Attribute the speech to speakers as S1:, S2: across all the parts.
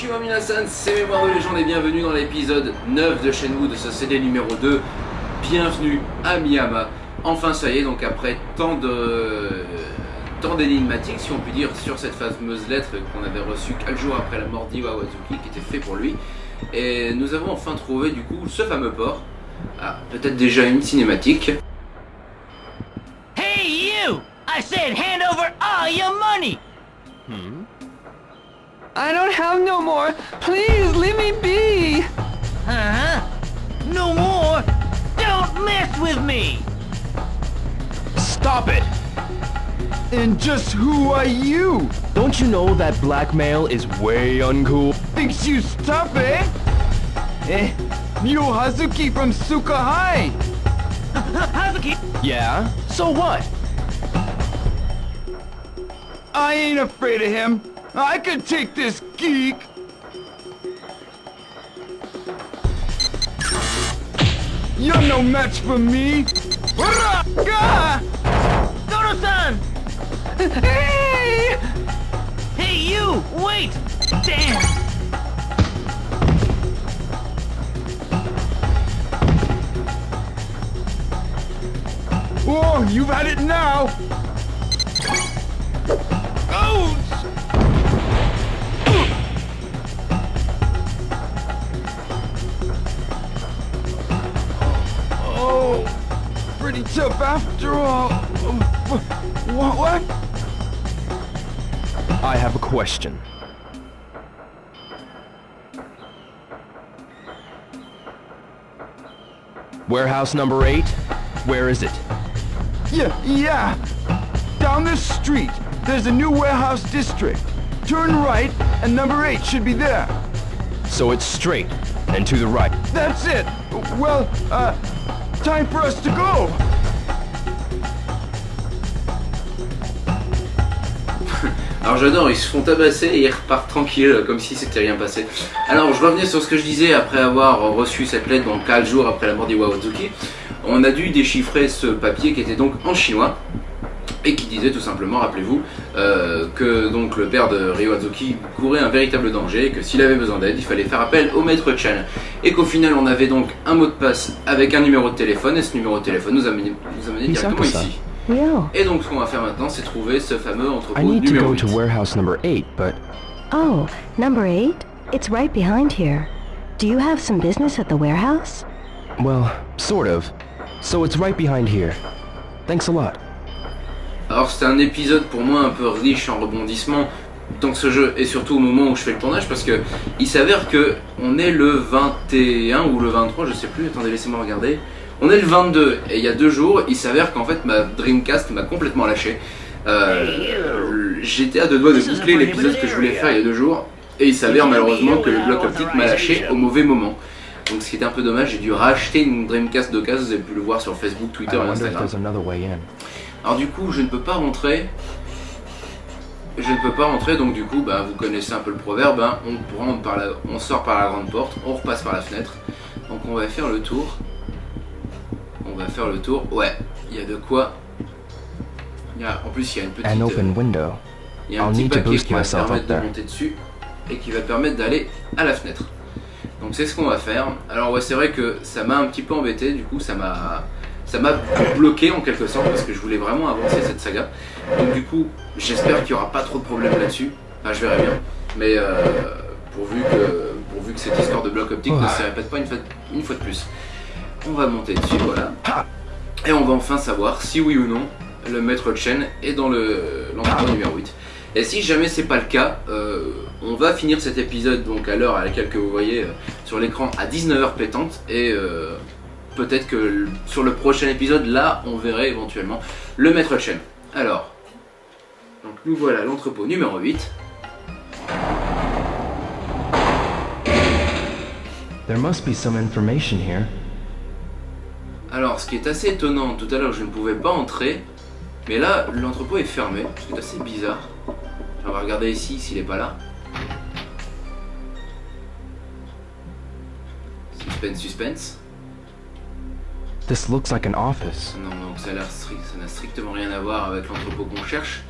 S1: Konnichiwa minasan, c'est Mémoire de légende et bienvenue dans l'épisode 9 de Shenmue de ce CD numéro 2. Bienvenue à Miyama. Enfin ça y est, donc après tant de tant d'énigmatiques, si on peut dire, sur cette fameuse lettre qu'on avait reçue quelques jours après la mort d'Iwa Wazuki, qui était fait pour lui. Et nous avons enfin trouvé du coup ce fameux port. Ah, peut-être déjà une cinématique.
S2: Hey, you! I said hand over all your money!
S3: I don't have no more. Please leave me be.
S2: Uh-huh. No more? Don't mess with me!
S4: Stop it!
S3: And just who are you?
S4: Don't you know that blackmail is way uncool?
S3: Thinks you tough, eh? Eh, you Hazuki from Suka High.
S2: Hazuki!
S4: Yeah? So what?
S3: I ain't afraid of him. I can take this geek. You're no match for me.
S2: Dodo-san!
S3: Hey!
S2: Hey, you! Wait! Damn!
S3: Oh, you've had it now. After all. What? What?
S4: I have a question. Warehouse number eight? Where is it?
S3: Yeah, yeah. Down this street, there's a new warehouse district. Turn right, and number eight should be there.
S4: So it's straight and to the right.
S3: That's it. Well, uh, time for us to go.
S1: Alors j'adore, ils se font tabasser et ils repartent tranquilles comme si c'était rien passé. Alors je revenais sur ce que je disais après avoir reçu cette lettre donc 4 jours après la mort d'Iwa. On a dû déchiffrer ce papier qui était donc en chinois et qui disait tout simplement, rappelez-vous, euh, que donc le père de Ryo Azuki courait un véritable danger et que s'il avait besoin d'aide, il fallait faire appel au maître Chen. Et qu'au final, on avait donc un mot de passe avec un numéro de téléphone et ce numéro de téléphone nous amenait, nous amenait directement ici. Et donc ce qu'on va faire maintenant, c'est trouver ce fameux entrepôt
S4: I need to
S1: numéro
S4: go
S1: 8.
S4: to warehouse number eight, but
S5: Oh, number eight? It's right behind here. Do you have some business at the warehouse?
S4: well, sort of. So it's right behind here. Thanks a lot.
S1: Alors c'était un épisode pour moi un peu riche en rebondissements dans ce jeu et surtout au moment où je fais le tournage parce que il s'avère que on est le 21 ou le 23 je sais plus attendez laissez-moi regarder on est le 22 et il y a deux jours il s'avère qu'en fait ma Dreamcast m'a complètement lâché Euh, j'étais à deux doigts de boucler l'épisode que je voulais faire il y a deux jours et il s'avère malheureusement que le bloc optique m'a lâché au mauvais moment donc ce qui était un peu dommage j'ai dû racheter une Dreamcast d'occasion vous avez pu le voir sur Facebook Twitter et Instagram alors du coup, je ne peux pas rentrer. Je ne peux pas rentrer, donc du coup, bah, vous connaissez un peu le proverbe. hein, on, rentre par la, on sort par la grande porte, on repasse par la fenêtre. Donc on va faire le tour. On va faire le tour. Ouais, il y a de quoi. Il y a- en plus, il y a une petite.
S4: An
S1: euh,
S4: open window.
S1: il y a un
S4: I'll
S1: petit papier qui va permettre de monter dessus et qui va permettre d'aller à la fenêtre. Donc c'est ce qu'on va faire. Alors ouais, c'est vrai que ça m'a un petit peu embêté. Du coup, ça m'a ça m'a bloqué en quelque sorte parce que je voulais vraiment avancer cette saga. Donc du coup, j'espère qu'il n'y aura pas trop de problèmes là-dessus. Enfin, je verrai bien. Mais euh, pourvu que pourvu que cette histoire de bloc optique ne se répète pas une fois, une fois de plus. On va monter dessus, voilà. Et on va enfin savoir si oui ou non le maître Chen est dans le l'entrepôt numéro 8. Et si jamais c'est pas le cas, euh, on va finir cet épisode donc à l'heure à laquelle que vous voyez euh, sur l'écran à 19h pétante et euh, peut-être que sur le prochain épisode là on verrait éventuellement le maître Chen. Alors, donc nous voilà l'entrepôt numéro 8.
S4: There must be some information here.
S1: Alors, ce qui est assez étonnant, tout à l'heure je ne pouvais pas entrer, mais là l'entrepôt est fermé, ce qui est assez bizarre. On va regarder ici s'il est pas là. Suspense, suspense.
S4: This looks like an office.
S1: Non, donc ça a l'air strict, ça n'a strictement rien à voir avec l'entrepôt qu'on cherche.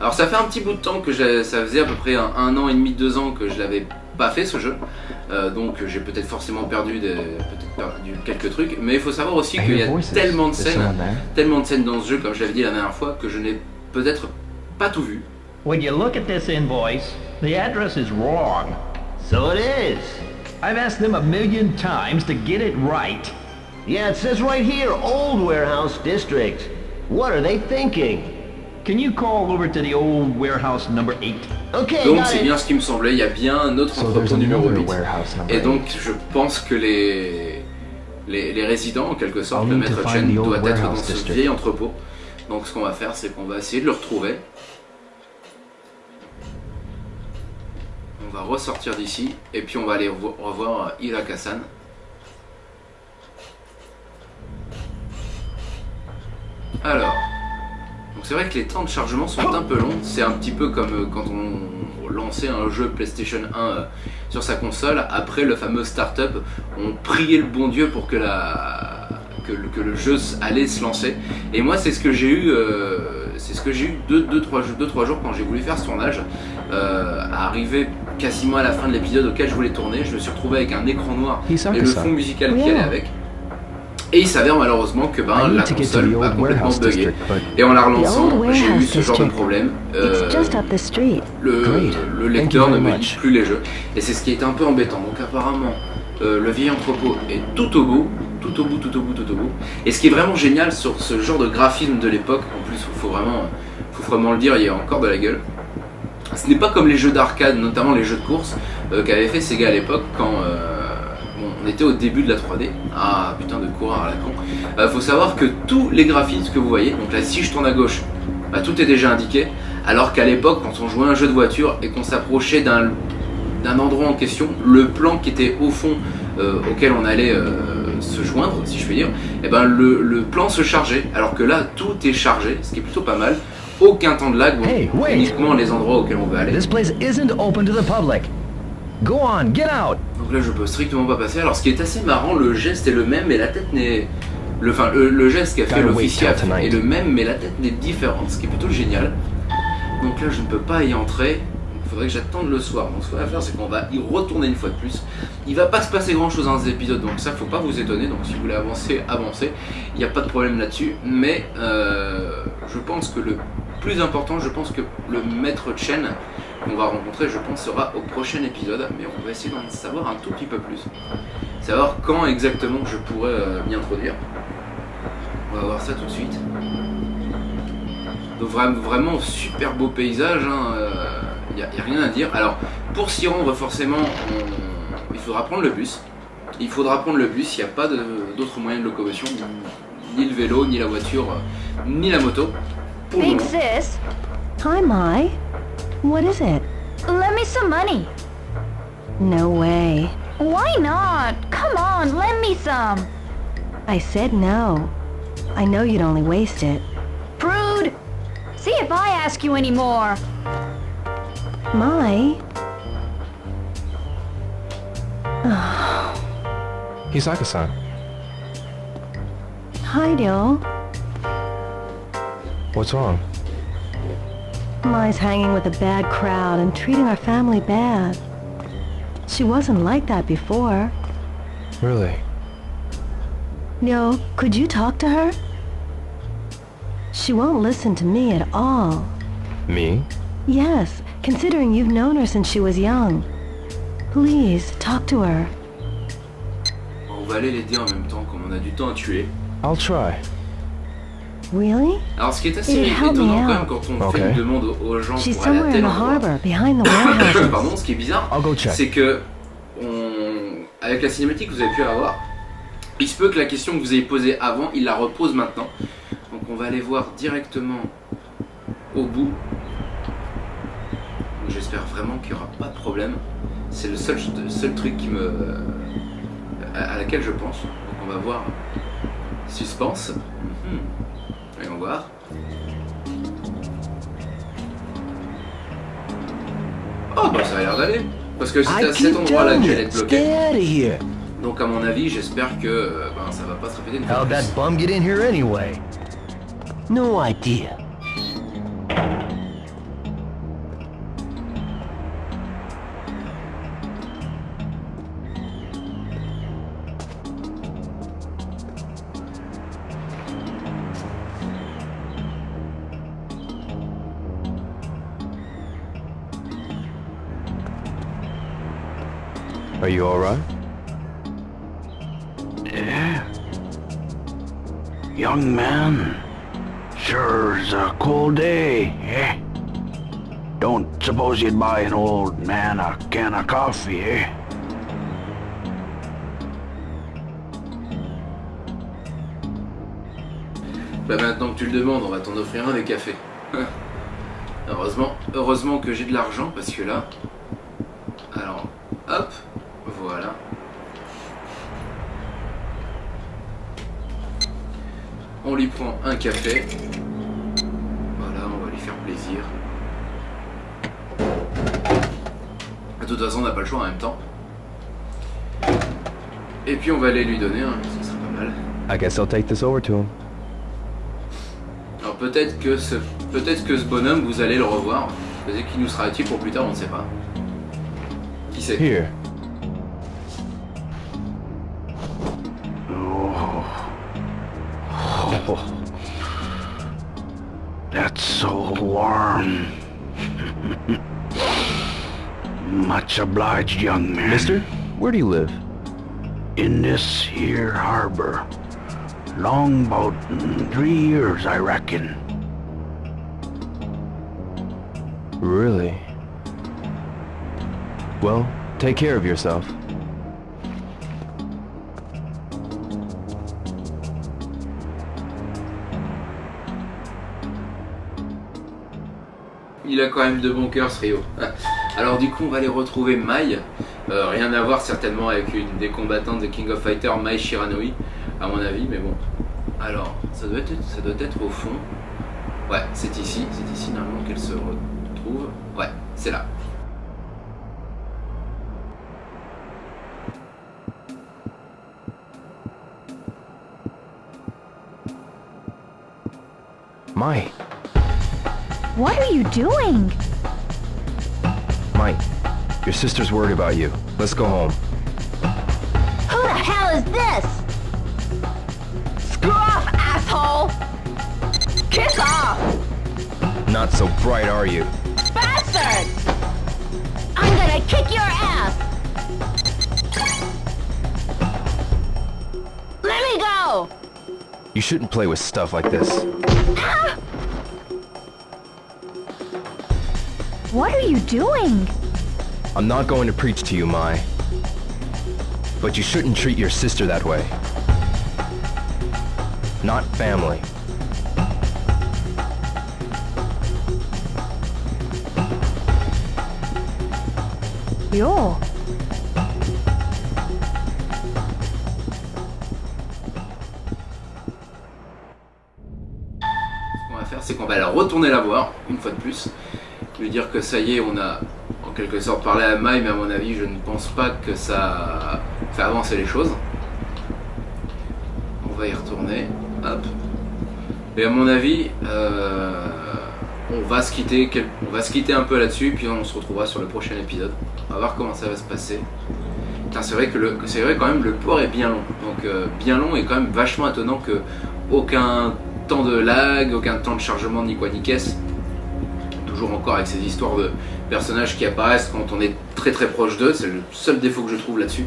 S1: Alors ça fait un petit bout de temps que j'ai- ça faisait à peu près un, un an et demi, deux ans que je l'avais pas fait ce jeu, Euh, donc j'ai peut-être forcément perdu, des, peut-être perdu quelques trucs, mais il faut savoir aussi qu'il y a tellement de scènes,
S4: there?
S1: tellement de scènes dans ce jeu, comme je l'avais dit la dernière fois, que je n'ai peut-être pas tout vu.
S6: When you look at this invoice, the address is wrong.
S2: So it is.
S6: I've asked them a million times to get it right.
S2: Yeah, it says right here, Old Warehouse District. What are they thinking?
S6: Can you call over to the old warehouse number 8?
S2: Okay,
S1: Donc c'est bien ce qui me semblait, il y a bien un autre
S4: So
S1: entrepôt numéro
S4: another
S1: 8.
S4: warehouse number
S1: Et donc je pense que les, les, les résidents, en quelque sorte, le maître Chen doit être dans ce
S4: district.
S1: vieil entrepôt. Donc ce qu'on va faire, c'est qu'on va essayer de le retrouver. On va ressortir d'ici, et puis on va aller revo- revoir Irakasan. Alors, donc c'est vrai que les temps de chargement sont un peu longs. C'est un petit peu comme euh, quand on lançait un jeu PlayStation 1 euh, sur sa console. Après le fameux startup, on priait le bon Dieu pour que, la, que, le, que le jeu allait se lancer. Et moi, c'est ce que j'ai eu. euh, c'est ce que j'ai eu 2-3 deux, deux, trois jours- deux, trois jours quand j'ai voulu faire ce tournage. Euh, arriver quasiment à la fin de l'épisode auquel je voulais tourner, je me suis retrouvé avec un écran noir et le fond musical qui
S5: Yeah.
S1: allait avec. Et il s'avère malheureusement que ben, la console a complètement
S4: but
S1: Et en la relançant, j'ai eu ce genre de problème. Euh,
S5: It's just up the street.
S1: le, le lecteur ne me lit
S4: much.
S1: plus les jeux. Et c'est ce qui est un peu embêtant. Donc apparemment, euh, le vieil entrepôt est tout au bout, tout au bout, tout au bout, tout au bout. Et ce qui est vraiment génial sur ce genre de graphisme de l'époque, en plus, il faut vraiment, faut vraiment le dire, il y a encore de la gueule. Ce n'est pas comme les jeux d'arcade, notamment les jeux de course, euh, qu'avait fait Sega à l'époque quand euh, on était au début de la 3D. Ah putain de coureur à la con. Euh, faut savoir que tous les graphismes que vous voyez, donc là si je tourne à gauche, bah, tout est déjà indiqué. Alors qu'à l'époque, quand on jouait à un jeu de voiture et qu'on s'approchait d'un d'un endroit en question, le plan qui était au fond euh, auquel on allait euh, se joindre, si je puis dire, et ben le, le plan se chargeait. Alors que là, tout est chargé, ce qui est plutôt pas mal. Aucun temps de lag, bon,
S6: Hey, wait.
S1: uniquement les endroits auxquels on veut aller.
S6: This place isn't open to the public. Go on, get out.
S1: Donc là, je peux strictement pas passer. Alors, ce qui est assez marrant, le geste est le même, mais la tête n'est. Le, enfin, le, le geste qu'a fait l'officier est le même, mais la tête n'est différente, ce qui est plutôt génial. Donc là, je ne peux pas y entrer. Il faudrait que j'attende le soir. Donc, ce qu'on va faire, c'est qu'on va y retourner une fois de plus. Il va pas se passer grand chose dans ces épisodes, donc ça, faut pas vous étonner. Donc, si vous voulez avancer, avancez. Il n'y a pas de problème là-dessus. Mais euh, je pense que le plus important, je pense que le maître Chen qu'on va rencontrer, je pense, sera au prochain épisode. Mais on va essayer d'en savoir un tout petit peu plus. Savoir quand exactement je pourrais euh, m'y introduire. On va voir ça tout de suite. Donc vra- vraiment super beau paysage, il n'y a, y a rien à dire. Alors pour s'y rendre forcément, il faudra prendre le bus. Il faudra prendre le bus, il n'y a pas d'autres moyens de locomotion, ni le vélo, ni la voiture, euh, ni la moto. Pour le.
S7: Sis,
S5: Hi, Mai. What is it?
S7: lend me some money.
S5: No way.
S7: Why not? Come on, lend me some.
S5: I said no. I know you'd only waste it.
S7: Prude! See if I ask you any more.
S5: Mai?
S4: Hisaka-san.
S5: Hi, Dill.
S4: What's wrong?
S5: Mai's hanging with a bad crowd and treating our family bad. She wasn't like that before.
S4: Really?
S5: Yo, could you talk to her? She won't listen to me at all.
S4: Me?
S5: Yes, considering you've known her since she was young. Please, talk to her.
S1: On va aller l'aider en même temps, comme on a du temps à tuer.
S4: I'll try.
S5: Really?
S1: Alors ce qui est assez étonnant quand même quand on fait une demande aux- gens
S5: She's
S1: pour aller à tel
S5: the
S1: endroit.
S5: harbor, behind the warehouses.
S1: Pardon, ce qui est bizarre, c'est que on- avec la cinématique que vous avez pu avoir, il se peut que la question que vous ayez posée avant, il la repose maintenant. Donc on va aller voir directement au bout. J'espère vraiment qu'il n'y aura pas de problème. C'est le seul, seul truc qui me, à, à laquelle je pense. Donc on va voir. Suspense. Voyons voir. Oh bah ça a l'air d'aller. Parce que c'est à cet endroit-là que j'allais être bloqué. Donc à mon avis, j'espère que euh, ben, ça va pas se répéter une fois
S6: How'd
S1: de
S6: that
S1: plus.
S6: bum get in here anyway?
S2: No idea.
S4: Are you alright?
S8: Young man, sure's a cold day, eh? Don't suppose you'd buy an old man a can of coffee, eh?
S1: Bah maintenant que tu le demandes, on va t'en offrir un des cafés. heureusement, heureusement que j'ai de l'argent parce que là... Alors, hop, voilà. On lui prend un café. Voilà, on va lui faire plaisir. De toute façon, on n'a pas le choix en même temps. Et puis on va aller lui donner un, ça sera pas mal.
S4: I guess I'll take this over to him.
S1: Alors peut-être que ce peut-être que ce bonhomme vous allez le revoir. Peut-être qu'il nous sera utile pour plus tard, on ne sait pas. Qui sait?
S4: Here.
S8: That's so warm. Much obliged, young man.
S4: Mister, where do you live?
S8: In this here harbor. Long about mm, three years, I reckon.
S4: Really? Well, take care of yourself.
S1: Il a quand même de bon cœur ce Rio. Alors du coup on va aller retrouver Mai. Euh, rien à voir certainement avec une des combattantes de King of Fighters, Mai Shiranui, à mon avis, mais bon. Alors, ça doit être, ça doit être au fond. Ouais, c'est ici, c'est ici normalement qu'elle se retrouve. Ouais, c'est là.
S4: Mai,
S7: What are you doing?
S4: Mike, your sister's worried about you. Let's go home.
S7: Who the hell is this? Screw off, asshole! Kiss off,
S4: Not so bright, are you?
S7: bastard! I'm gonna kick your ass! Let me go!
S4: You shouldn't play with stuff like this.
S7: Ah! What are you doing?
S4: I'm not going to preach to you, Mai. But you shouldn't treat your sister that way. Not family.
S5: Yo.
S1: Ce qu'on va faire, c'est qu'on va la retourner la voir, une fois de plus. Dire que ça y est, on a en quelque sorte parlé à Mai, mais à mon avis, je ne pense pas que ça fait avancer les choses. On va y retourner. Hop. Et à mon avis, euh, on, va se quitter, on va se quitter un peu là-dessus, puis on se retrouvera sur le prochain épisode. On va voir comment ça va se passer. C'est vrai que le, c'est vrai quand même le port est bien long. Donc euh, bien long et quand même vachement étonnant que aucun temps de lag, aucun temps de chargement ni quoi ni caisse. Toujours encore avec ces histoires de personnages qui apparaissent quand on est très très proche d'eux, c'est le seul défaut que je trouve là-dessus.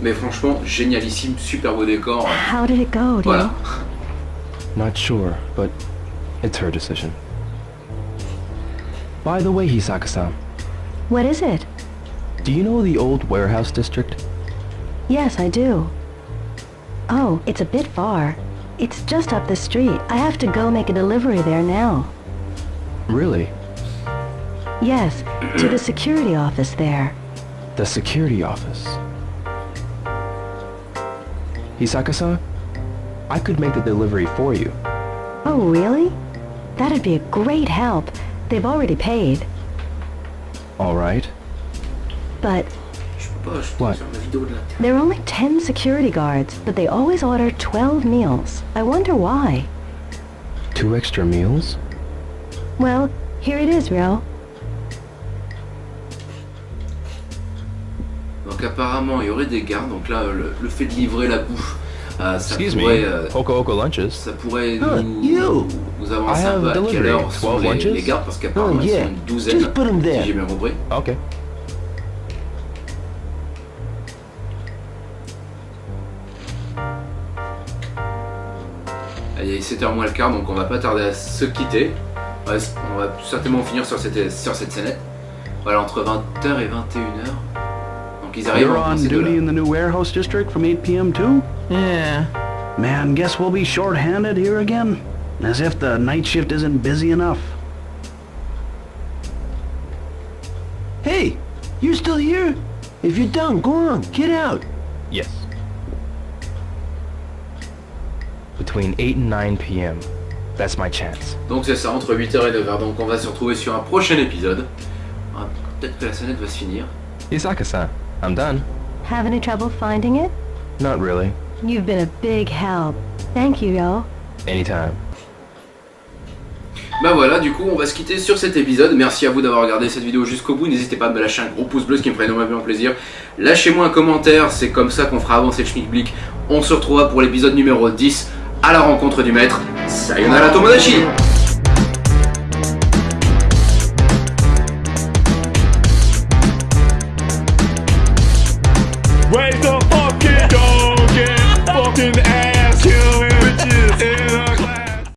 S1: Mais franchement, génialissime, super beau décor.
S5: How did it go,
S1: Voilà.
S5: Dio?
S4: Not sure, but it's her decision. By the way, Hisaka-san,
S5: What is it?
S4: do you know the old warehouse district?
S5: Yes, I do. Oh, it's a bit far. It's just up the street. I have to go make a delivery there now.
S4: Really?
S5: Yes, to the security office there.
S4: The security office. Hisaka-san, I could make the delivery for you.
S5: Oh, really? That'd be a great help. They've already paid.
S4: All right.
S5: But
S1: Je peux pas, je
S4: Ouais.
S1: sur ma vidéo de là.
S5: there are only 10 security guards, but they always order 12 meals. I wonder why.
S4: Two extra meals?
S5: Well, here it is, Rio.
S1: qu'apparemment il y aurait des gardes donc là le, fait de livrer la bouffe, euh, ça, pourrait, euh, nous, nous avancer un peu à quelle heure sont les, les parce qu'apparemment
S3: elles
S1: sont une douzaine, si j'ai bien compris.
S4: Okay.
S1: Il est 7h moins le quart, donc on va pas tarder à se quitter. On va, certainement finir sur cette, sur cette scénette. Voilà, entre 20h et 21h. Donc ils arrivent
S8: You're on duty in the new warehouse district from 8 p.m. too?
S2: Yeah.
S8: Man, guess we'll be short-handed here again. As if the night shift isn't busy enough.
S2: Hey, you still here? If you're done, go on, get out.
S4: Yes. Between 8 and 9 p.m. That's my chance.
S1: Donc c'est ça, entre 8h et 9h. Donc on va se retrouver sur un prochain épisode. Ah, Peut-être que la sonnette va se finir.
S4: Isaka-san, I'm done.
S5: Have any trouble finding it?
S4: Not really.
S5: You've been a big help. Thank you, yo.
S4: Anytime.
S1: Bah voilà, du coup on va se quitter sur cet épisode. Merci à vous d'avoir regardé cette vidéo jusqu'au bout. N'hésitez pas à me lâcher un gros pouce bleu, ce qui me ferait énormément plaisir. Lâchez-moi un commentaire, c'est comme ça qu'on fera avancer le schmilblick. On se retrouvera pour l'épisode numéro 10 à la rencontre du maître. Sayonara Tomodachi